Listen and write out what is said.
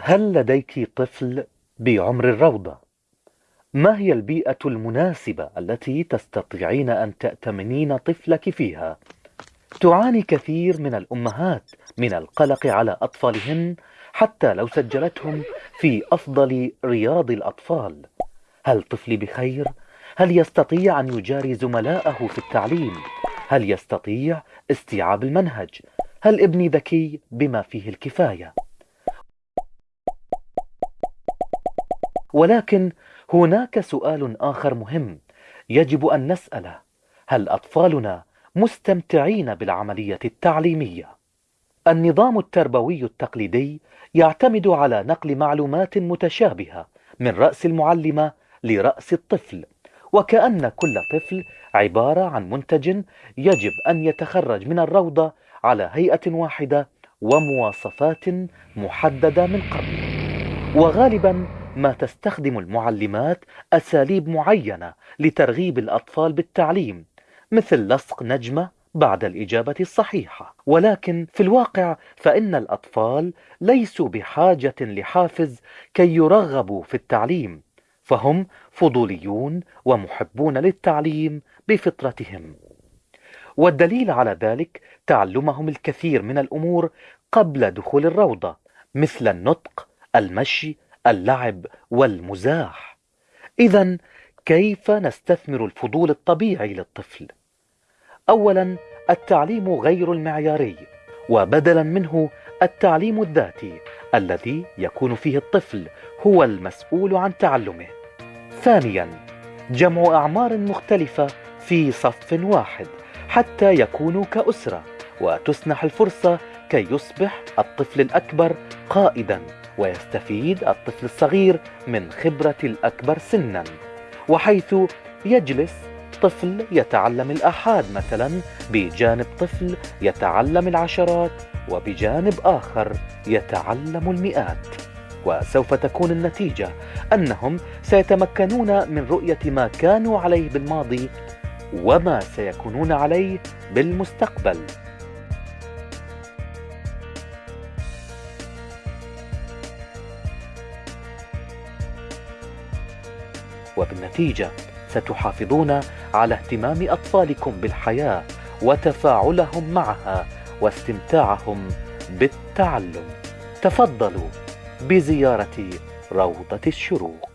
هل لديك طفل بعمر الروضة؟ ما هي البيئة المناسبة التي تستطيعين أن تأتمنين طفلك فيها؟ تعاني كثير من الأمهات من القلق على أطفالهن حتى لو سجلتهم في أفضل رياض الأطفال هل طفلي بخير؟ هل يستطيع أن يجاري زملاءه في التعليم؟ هل يستطيع استيعاب المنهج؟ هل ابني ذكي بما فيه الكفاية؟ ولكن هناك سؤال آخر مهم يجب أن نسأله هل أطفالنا مستمتعين بالعملية التعليمية؟ النظام التربوي التقليدي يعتمد على نقل معلومات متشابهة من رأس المعلمة لرأس الطفل وكأن كل طفل عبارة عن منتج يجب أن يتخرج من الروضة على هيئة واحدة ومواصفات محددة من قبل وغالبا ما تستخدم المعلمات أساليب معينة لترغيب الأطفال بالتعليم مثل لصق نجمة بعد الإجابة الصحيحة. ولكن في الواقع فإن الأطفال ليسوا بحاجة لحافز كي يرغبوا في التعليم فهم فضوليون ومحبون للتعليم بفطرتهم. والدليل على ذلك تعلمهم الكثير من الأمور قبل دخول الروضة مثل النطق المشي اللعب والمزاح. إذا كيف نستثمر الفضول الطبيعي للطفل؟ أولا التعليم غير المعياري وبدلا منه التعليم الذاتي الذي يكون فيه الطفل هو المسؤول عن تعلمه. ثانيا جمع أعمار مختلفة في صف واحد حتى يكونوا كأسرة وتسنح الفرصة كي يصبح الطفل الأكبر قائدا. ويستفيد الطفل الصغير من خبرة الأكبر سنا وحيث يجلس طفل يتعلم الآحاد مثلا بجانب طفل يتعلم العشرات وبجانب آخر يتعلم المئات. وسوف تكون النتيجة أنهم سيتمكنون من رؤية ما كانوا عليه بالماضي وما سيكونون عليه بالمستقبل. وبالنتيجة ستحافظون على اهتمام أطفالكم بالحياة وتفاعلهم معها واستمتاعهم بالتعلم. تفضلوا بزيارة روضة الشروق.